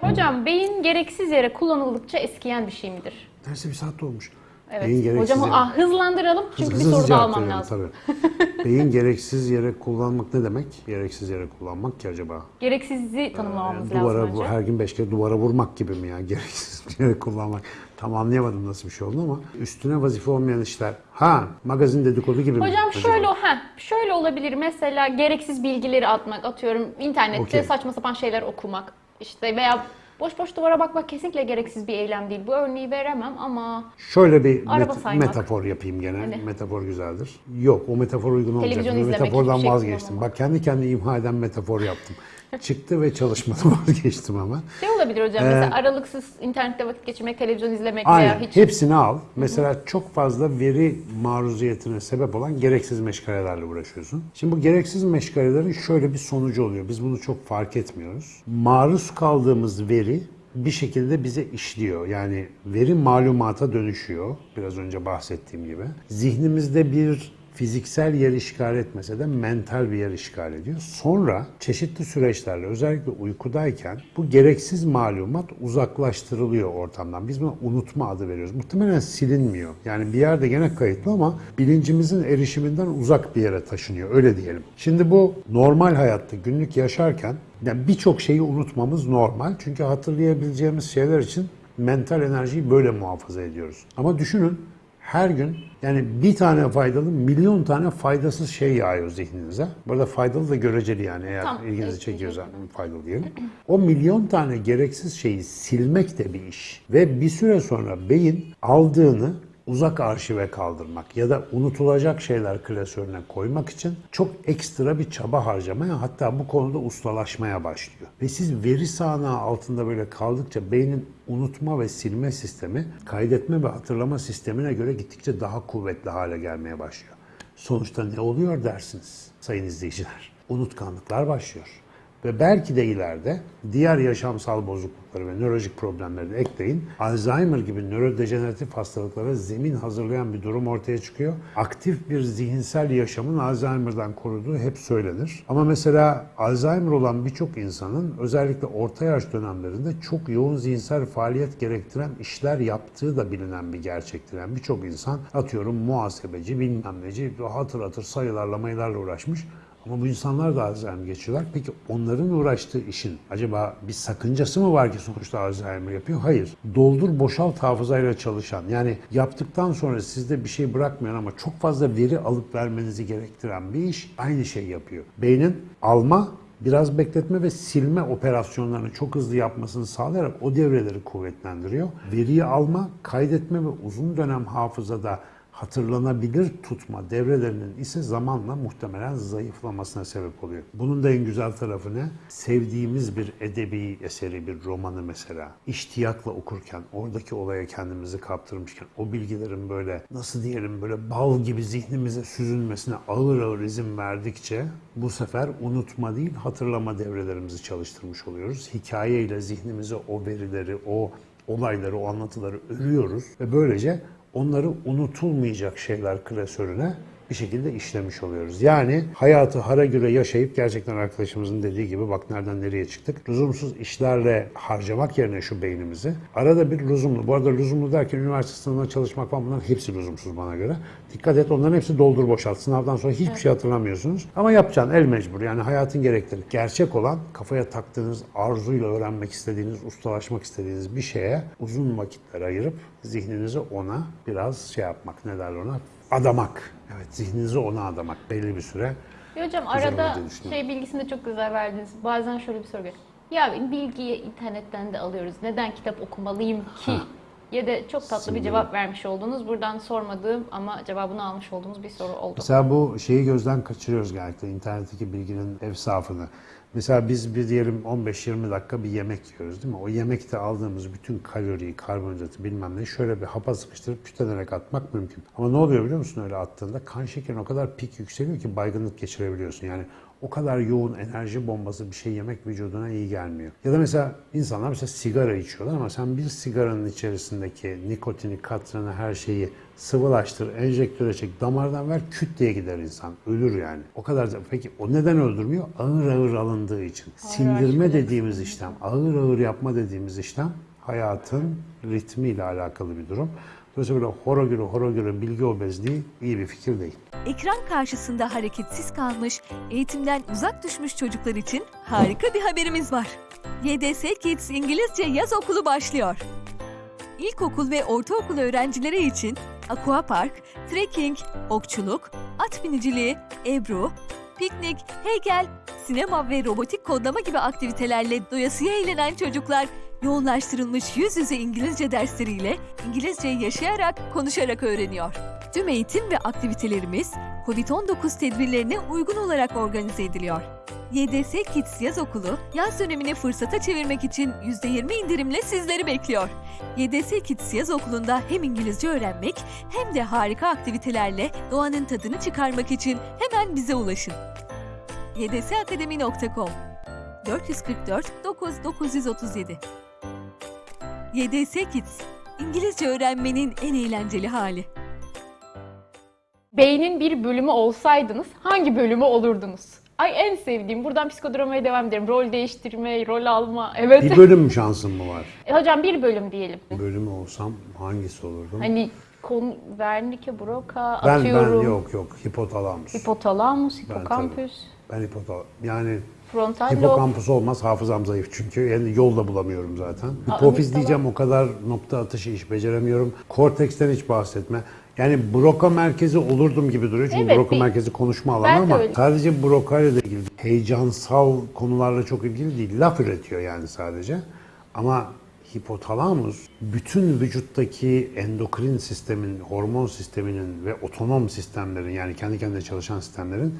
Hocam beyin gereksiz yere kullanıldıkça eskiyen bir şey midir? Neredeyse bir saat olmuş. Evet. Beyin gereksiz Hocam yere- ah, hızlandıralım çünkü Hızlı bir soru da cevap almam lazım. Tabii. Beyin gereksiz yere kullanmak ne demek? Gereksiz yere kullanmak ki acaba? Gereksizliği tanımlamamız Yani duvara, lazım bu- önce. her gün beş kere duvara vurmak gibi mi ya? Gereksiz yere kullanmak. Tam anlayamadım nasıl bir şey oldu ama üstüne vazife olmayan işler. Ha, magazin dedikodu gibi mi? Hocam şöyle ha şöyle olabilir mesela gereksiz bilgileri atmak atıyorum internette Okey. saçma sapan şeyler okumak işte veya boş boş duvara bakmak kesinlikle gereksiz bir eylem değil. Bu örneği veremem ama Şöyle bir Araba met- saymak. metafor yapayım gene. Hadi. Metafor güzeldir. Yok o metafor uygun olmayacak. Televizyon Bu izlemek, metafordan hiçbir şey vazgeçtim. kullanmamak. Bak kendi kendine imha eden metafor yaptım. Çıktı ve çalışmadı vazgeçtim ama. şey olabilir hocam mesela aralıksız internette vakit geçirmek, televizyon izlemek veya Aynen. hiç Hepsini al. Mesela çok fazla veri maruziyetine sebep olan gereksiz meşgalelerle uğraşıyorsun. Şimdi bu gereksiz meşgalelerin şöyle bir sonucu oluyor. Biz bunu çok fark etmiyoruz. Maruz kaldığımız veri bir şekilde bize işliyor. Yani veri malumata dönüşüyor. Biraz önce bahsettiğim gibi. Zihnimizde bir fiziksel yer işgal etmese de mental bir yer işgal ediyor. Sonra çeşitli süreçlerle özellikle uykudayken bu gereksiz malumat uzaklaştırılıyor ortamdan. Biz buna unutma adı veriyoruz. Muhtemelen silinmiyor. Yani bir yerde gene kayıtlı ama bilincimizin erişiminden uzak bir yere taşınıyor. Öyle diyelim. Şimdi bu normal hayatta günlük yaşarken yani birçok şeyi unutmamız normal. Çünkü hatırlayabileceğimiz şeyler için mental enerjiyi böyle muhafaza ediyoruz. Ama düşünün her gün yani bir tane faydalı milyon tane faydasız şey yağıyor zihninize. Burada faydalı da göreceli yani eğer Tamam, ilginizi evet, çekiyorsa faydalı diyelim. O milyon tane gereksiz şeyi silmek de bir iş. Ve bir süre sonra beyin aldığını uzak arşive kaldırmak ya da unutulacak şeyler klasörüne koymak için çok ekstra bir çaba harcamaya hatta bu konuda ustalaşmaya başlıyor. Ve siz veri sahnağı altında böyle kaldıkça beynin unutma ve silme sistemi kaydetme ve hatırlama sistemine göre gittikçe daha kuvvetli hale gelmeye başlıyor. Sonuçta ne oluyor dersiniz sayın izleyiciler? Unutkanlıklar başlıyor. Ve belki de ileride diğer yaşamsal bozuklukları ve nörolojik problemleri ekleyin. Alzheimer gibi nörodejeneratif hastalıklara zemin hazırlayan bir durum ortaya çıkıyor. Aktif bir zihinsel yaşamın Alzheimer'dan koruduğu hep söylenir. Ama mesela Alzheimer olan birçok insanın özellikle orta yaş dönemlerinde çok yoğun zihinsel faaliyet gerektiren işler yaptığı da bilinen bir gerçektir. Yani birçok insan atıyorum muhasebeci, bilmem neci, hatır hatır sayılarla mayılarla uğraşmış. Ama bu insanlar da Alzheimer geçiyorlar. Peki onların uğraştığı işin acaba bir sakıncası mı var ki sonuçta Alzheimer yapıyor? Hayır. Doldur boşalt hafızayla çalışan yani yaptıktan sonra sizde bir şey bırakmayan ama çok fazla veri alıp vermenizi gerektiren bir iş aynı şey yapıyor. Beynin alma biraz bekletme ve silme operasyonlarını çok hızlı yapmasını sağlayarak o devreleri kuvvetlendiriyor. Veriyi alma, kaydetme ve uzun dönem hafızada hatırlanabilir tutma devrelerinin ise zamanla muhtemelen zayıflamasına sebep oluyor. Bunun da en güzel tarafı ne? Sevdiğimiz bir edebi eseri, bir romanı mesela iştiyakla okurken, oradaki olaya kendimizi kaptırmışken o bilgilerin böyle nasıl diyelim böyle bal gibi zihnimize süzülmesine ağır ağır izin verdikçe bu sefer unutma değil hatırlama devrelerimizi çalıştırmış oluyoruz. Hikayeyle zihnimize o verileri, o olayları, o anlatıları örüyoruz ve böylece onları unutulmayacak şeyler klasörüne bir şekilde işlemiş oluyoruz. Yani hayatı hara göre yaşayıp gerçekten arkadaşımızın dediği gibi bak nereden nereye çıktık. Lüzumsuz işlerle harcamak yerine şu beynimizi arada bir lüzumlu. Bu arada lüzumlu derken üniversite sınavına çalışmak falan bunların hepsi lüzumsuz bana göre. Dikkat et onların hepsi doldur boşalt. Sınavdan sonra hiçbir şey hatırlamıyorsunuz. Ama yapacaksın el mecbur yani hayatın gerekleri. Gerçek olan kafaya taktığınız arzuyla öğrenmek istediğiniz, ustalaşmak istediğiniz bir şeye uzun vakitler ayırıp zihninizi ona biraz şey yapmak ne derler ona adamak. Evet zihninizi ona adamak belli bir süre. Ya hocam arada şey bilgisini de çok güzel verdiniz. Bazen şöyle bir soru geliyor. Ya bilgiyi internetten de alıyoruz. Neden kitap okumalıyım ki? Ya da çok tatlı bir Sinirli. cevap vermiş oldunuz. Buradan sormadığım ama cevabını almış olduğumuz bir soru oldu. Mesela bu şeyi gözden kaçırıyoruz genellikle internetteki bilginin efsafını. Mesela biz bir diyelim 15-20 dakika bir yemek yiyoruz değil mi? O yemekte aldığımız bütün kaloriyi, karbonhidratı bilmem ne şöyle bir hapa sıkıştırıp kütlenerek atmak mümkün. Ama ne oluyor biliyor musun öyle attığında? Kan şekerin o kadar pik yükseliyor ki baygınlık geçirebiliyorsun. Yani o kadar yoğun enerji bombası bir şey yemek vücuduna iyi gelmiyor. Ya da mesela insanlar mesela sigara içiyorlar ama sen bir sigaranın içerisindeki nikotini, katranı, her şeyi sıvılaştır, enjektöre çek, damardan ver, küt diye gider insan. Ölür yani. O kadar da, peki o neden öldürmüyor? Ağır ağır alındığı için. Sindirme dediğimiz işlem, ağır ağır yapma dediğimiz işlem hayatın ritmiyle alakalı bir durum. Dolayısıyla böyle horogürü horogürü bilgi obezliği iyi bir fikir değil. Ekran karşısında hareketsiz kalmış, eğitimden uzak düşmüş çocuklar için harika bir haberimiz var. YDS Kids İngilizce Yaz Okulu başlıyor. İlkokul ve ortaokul öğrencileri için aquapark, trekking, okçuluk, at biniciliği, ebru, piknik, heykel, sinema ve robotik kodlama gibi aktivitelerle doyasıya eğlenen çocuklar yoğunlaştırılmış yüz yüze İngilizce dersleriyle İngilizceyi yaşayarak, konuşarak öğreniyor. Tüm eğitim ve aktivitelerimiz COVID-19 tedbirlerine uygun olarak organize ediliyor. YDS Kids Yaz Okulu, yaz dönemini fırsata çevirmek için %20 indirimle sizleri bekliyor. YDS Kids Yaz Okulu'nda hem İngilizce öğrenmek hem de harika aktivitelerle doğanın tadını çıkarmak için hemen bize ulaşın. ydsakademi.com 444 9 937 YDS Kids, İngilizce öğrenmenin en eğlenceli hali. Beynin bir bölümü olsaydınız hangi bölümü olurdunuz? Ay en sevdiğim. Buradan psikodramaya devam ederim. Rol değiştirme, rol alma. Evet. Bir bölüm şansım mı var? E, Hocam bir bölüm diyelim. Bölümü olsam hangisi olurdum? Hani kon Wernicke, Broca, ben atıyorum. ben yok yok hipotalamus. Hipotalamus, Ben hipokampüs, Ben hipotal yani frontal lob. hipokampus olmaz hafızam zayıf çünkü yani yol da bulamıyorum zaten. Hipofiz diyeceğim o kadar nokta atışı iş beceremiyorum. Korteksten hiç bahsetme. Yani Broca merkezi olurdum gibi duruyor çünkü Evet, Broca bir- merkezi konuşma alanı Ben ama öyle. sadece Broca ile ilgili heyecansal konularla çok ilgili değil. Laf üretiyor yani sadece. Ama hipotalamus bütün vücuttaki endokrin sistemin, hormon sisteminin ve otonom sistemlerin yani kendi kendine çalışan sistemlerin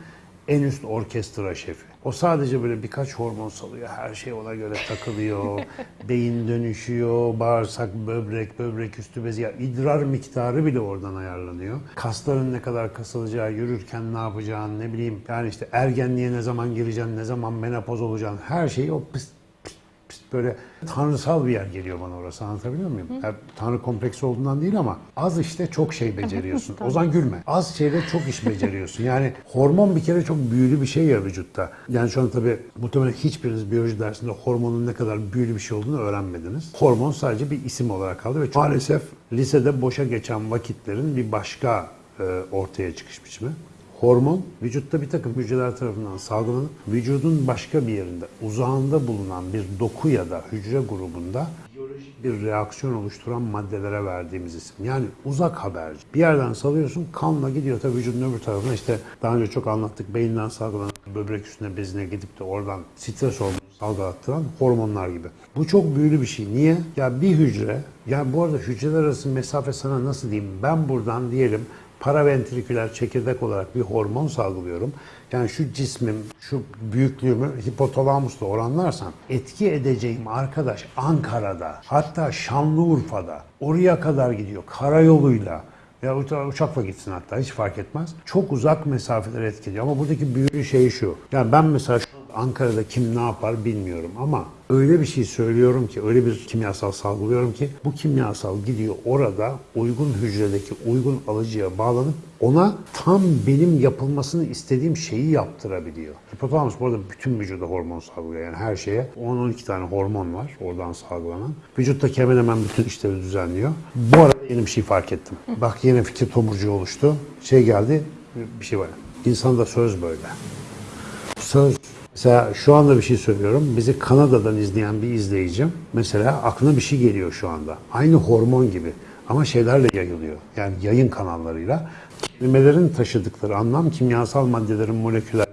en üst orkestra şefi. O sadece böyle birkaç hormon salıyor. Her şey ona göre takılıyor. Beyin dönüşüyor. Bağırsak, böbrek, böbrek üstü bezi. Ya idrar miktarı bile oradan ayarlanıyor. Kasların ne kadar kasılacağı, yürürken ne yapacağın, ne bileyim. Yani işte ergenliğe ne zaman gireceksin, ne zaman menopoz olacaksın. Her şeyi o pıst böyle tanrısal bir yer geliyor bana orası anlatabiliyor muyum? Yani tanrı kompleksi olduğundan değil ama az işte çok şey beceriyorsun. Ozan gülme. Az şeyde çok iş beceriyorsun. Yani hormon bir kere çok büyülü bir şey ya vücutta. Yani şu an tabii muhtemelen hiçbiriniz biyoloji dersinde hormonun ne kadar büyülü bir şey olduğunu öğrenmediniz. Hormon sadece bir isim olarak kaldı ve maalesef lisede boşa geçen vakitlerin bir başka e, ortaya çıkış biçimi. Hormon vücutta bir takım hücreler tarafından salgılanıp vücudun başka bir yerinde uzağında bulunan bir doku ya da hücre grubunda bir reaksiyon oluşturan maddelere verdiğimiz isim. Yani uzak haberci. Bir yerden salıyorsun kanla gidiyor tabii vücudun öbür tarafına işte daha önce çok anlattık beyinden salgılanan böbrek üstüne bezine gidip de oradan stres hormonu salgılattıran hormonlar gibi. Bu çok büyülü bir şey. Niye? Ya bir hücre, ya bu arada hücreler arası mesafe sana nasıl diyeyim? Ben buradan diyelim paraventriküler çekirdek olarak bir hormon salgılıyorum. Yani şu cismim, şu büyüklüğümü hipotalamusla oranlarsam etki edeceğim arkadaş Ankara'da, hatta Şanlıurfa'da, oraya kadar gidiyor karayoluyla. Ya uça- uçakla gitsin hatta hiç fark etmez. Çok uzak mesafeler etkiliyor ama buradaki büyülü şey şu. Yani ben mesela şu Ankara'da kim ne yapar bilmiyorum ama öyle bir şey söylüyorum ki, öyle bir kimyasal salgılıyorum ki bu kimyasal gidiyor orada uygun hücredeki uygun alıcıya bağlanıp ona tam benim yapılmasını istediğim şeyi yaptırabiliyor. Hipotalamus bu arada bütün vücuda hormon salgılıyor. Yani her şeye 10-12 tane hormon var oradan salgılanan. Vücuttaki hemen hemen bütün işleri düzenliyor. Bu arada yeni bir şey fark ettim. Bak yine fikir tomurcuğu oluştu. Şey geldi, bir şey var. İnsanda söz böyle. Söz. Mesela şu anda bir şey söylüyorum. Bizi Kanada'dan izleyen bir izleyicim mesela aklına bir şey geliyor şu anda. Aynı hormon gibi ama şeylerle yayılıyor. Yani yayın kanallarıyla. Kelimelerin taşıdıkları anlam kimyasal maddelerin moleküler.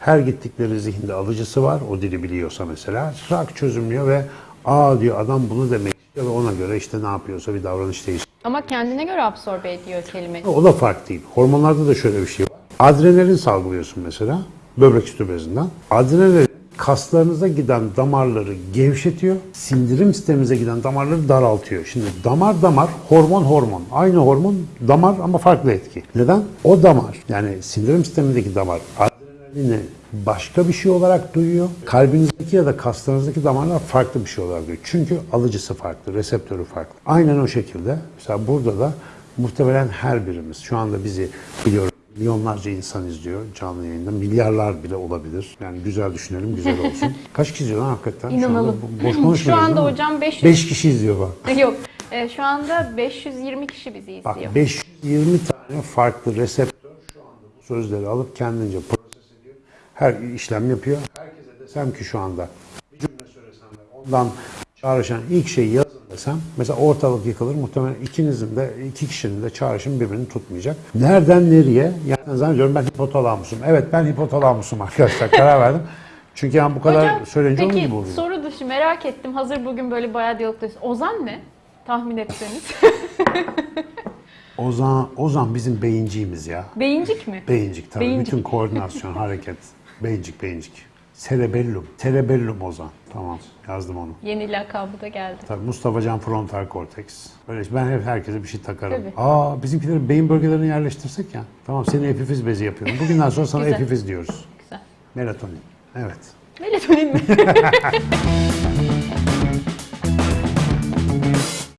Her gittikleri zihinde alıcısı var. O dili biliyorsa mesela. Rak çözümlüyor ve aa diyor adam bunu demek istiyor ve ona göre işte ne yapıyorsa bir davranış değişikliği. Ama kendine göre absorbe ediyor kelimeyi. O da fark değil. Hormonlarda da şöyle bir şey var. Adrenalin salgılıyorsun mesela böbrek üstü bezinden. Adrenalin kaslarınıza giden damarları gevşetiyor. Sindirim sisteminize giden damarları daraltıyor. Şimdi damar damar, hormon hormon. Aynı hormon damar ama farklı etki. Neden? O damar yani sindirim sistemindeki damar adrenalini başka bir şey olarak duyuyor. Kalbinizdeki ya da kaslarınızdaki damarlar farklı bir şey olarak duyuyor. Çünkü alıcısı farklı, reseptörü farklı. Aynen o şekilde mesela burada da muhtemelen her birimiz şu anda bizi biliyorum milyonlarca insan izliyor canlı yayında. Milyarlar bile olabilir. Yani güzel düşünelim, güzel olsun. Kaç kişi izliyor lan hakikaten? Şu anda İnanalım. bo- boş konuşmuyoruz Şu anda hocam 500 Beş kişi izliyor bak. Yok. e, şu anda 520 kişi bizi izliyor. Bak 520 tane farklı reseptör şu anda bu sözleri alıp kendince proses ediyor. Her işlem yapıyor. Herkese desem ki şu anda bir cümle söylesem ondan çağrışan ilk şeyi yazın desem mesela ortalık yıkılır. Muhtemelen ikinizin de iki kişinin de çağrışım birbirini tutmayacak. Nereden nereye? Yani zannediyorum ben hipotalamusum. Evet ben hipotalamusum arkadaşlar karar verdim. Çünkü yani bu kadar Hocam söyleyince onun peki gibi oluyor. soru dışı merak ettim. Hazır bugün böyle bayağı diyalogdayız. Ozan ne? Tahmin etseniz. Ozan, Ozan bizim beyinciğimiz ya. Beyincik mi? Beyincik tabii. Beyincik. Bütün koordinasyon, hareket. Beyincik, beyincik. Cerebellum. Cerebellum Ozan. Tamam yazdım onu. Yeni lakabı da geldi. Tabii Mustafa Can frontal korteks. Böyle ben hep herkese bir şey takarım. Tabii. Aa bizimkileri beyin bölgelerini yerleştirsek ya. Tamam seni epifiz bezi yapıyorum. Bugünden sonra sana epifiz diyoruz. Güzel. Melatonin. Evet. Melatonin mi?